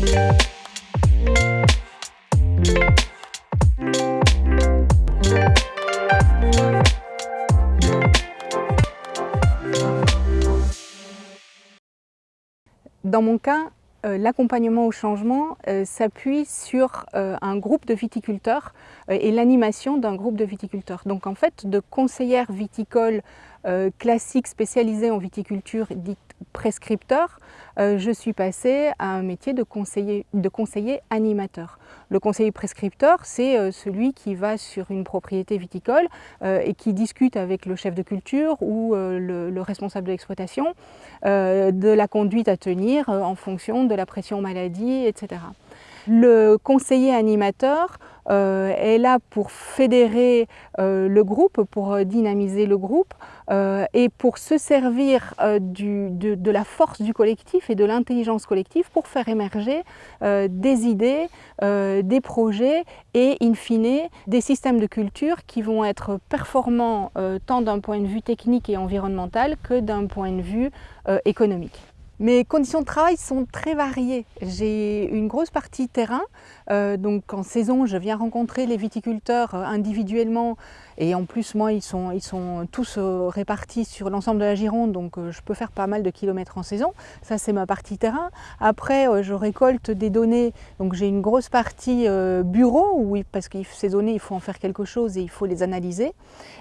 Dans mon cas, euh, l'accompagnement au changement euh, s'appuie sur euh, un groupe de viticulteurs et l'animation d'un groupe de viticulteurs. Donc en fait, de conseillère viticole classique spécialisée en viticulture dite prescripteur, je suis passée à un métier de conseiller, de conseiller animateur. Le conseiller prescripteur, c'est celui qui va sur une propriété viticole et qui discute avec le chef de culture ou le, le responsable de l'exploitation de la conduite à tenir en fonction de la pression maladie, etc. Le conseiller animateur euh, est là pour fédérer euh, le groupe, pour dynamiser le groupe euh, et pour se servir de, la force du collectif et de l'intelligence collective pour faire émerger des idées, des projets et in fine des systèmes de culture qui vont être performants tant d'un point de vue technique et environnemental que d'un point de vue économique. Mes conditions de travail sont très variées. J'ai une grosse partie terrain, euh, donc en saison je viens rencontrer les viticulteurs euh, individuellement et en plus moi ils sont, ils sont tous euh, répartis sur l'ensemble de la Gironde donc je peux faire pas mal de kilomètres en saison. Ça c'est ma partie terrain. Après je récolte des données, donc j'ai une grosse partie bureau où, parce que ces données il faut en faire quelque chose et il faut les analyser.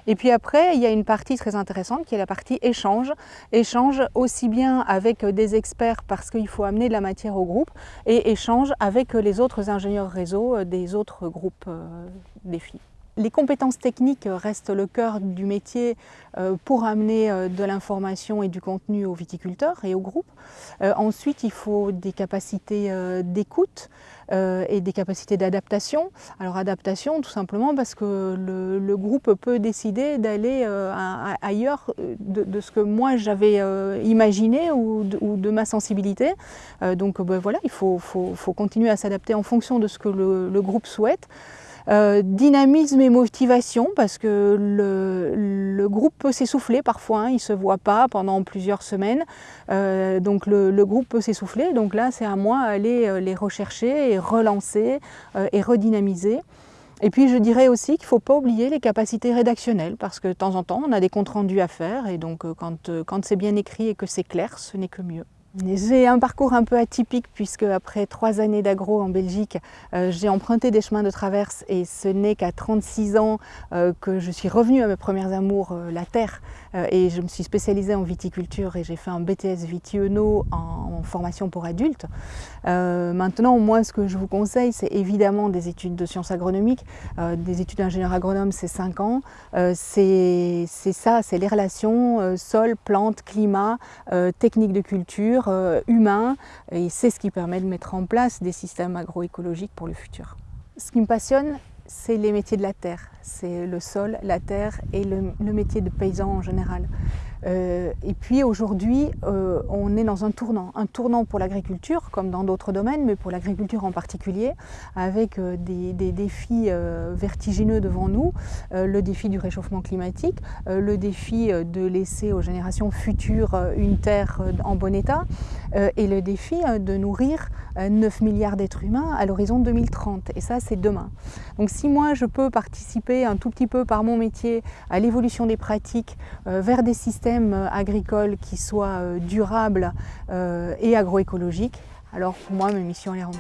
Et puis après il y a une partie très intéressante qui est la partie échange. Échange aussi bien avec des experts parce qu'il faut amener de la matière au groupe et échange avec les autres ingénieurs réseau euh, des autres groupes euh, défis. Les compétences techniques restent le cœur du métier euh, pour amener de l'information et du contenu aux viticulteurs et aux groupes. Ensuite, il faut des capacités d'écoute, euh, et des capacités d'adaptation. Alors adaptation tout simplement parce que le, groupe peut décider d'aller euh, ailleurs euh, de, ce que moi j'avais imaginé ou de, ma sensibilité. donc ben voilà, il faut, continuer à s'adapter en fonction de ce que le groupe souhaite. Euh, dynamisme et motivation parce que le, groupe peut s'essouffler parfois, hein, il ne se voit pas pendant plusieurs semaines, euh, donc le, groupe peut s'essouffler, donc là c'est à moi d'aller euh, les rechercher et relancer et redynamiser. Et puis je dirais aussi qu'il ne faut pas oublier les capacités rédactionnelles parce que de temps en temps on a des comptes rendus à faire et donc quand, quand c'est bien écrit et que c'est clair, ce n'est que mieux. J'ai un parcours un peu atypique puisque après trois années d'agro en Belgique, euh, j'ai emprunté des chemins de traverse et ce n'est qu'à 36 ans euh, que je suis revenue à mes premières amours, euh, la terre, et je me suis spécialisée en viticulture et j'ai fait un BTS Vitiono en, formation pour adultes. maintenant, moi, ce que je vous conseille, c'est évidemment des études de sciences agronomiques, des études d'ingénieur agronome, c'est 5 ans. c'est ça, c'est les relations sol, plante, climat, techniques de culture, euh, humain et c'est ce qui permet de mettre en place des systèmes agroécologiques pour le futur. Ce qui me passionne, c'est les métiers de la terre, c'est le sol, la terre et le, métier de paysan en général. Euh, et puis aujourd'hui, euh, on est dans un tournant, un tournant pour l'agriculture, comme dans d'autres domaines, mais pour l'agriculture en particulier, avec euh, des, défis vertigineux devant nous, le défi du réchauffement climatique, le défi de laisser aux générations futures une terre en bon état, et le défi de nourrir 9 milliards d'êtres humains à l'horizon 2030. Et ça, c'est demain. Donc si moi, je peux participer un tout petit peu par mon métier à l'évolution des pratiques vers des systèmes euh, agricole qui soit euh, durable euh, et agroécologique, alors pour moi, ma mission est remplie.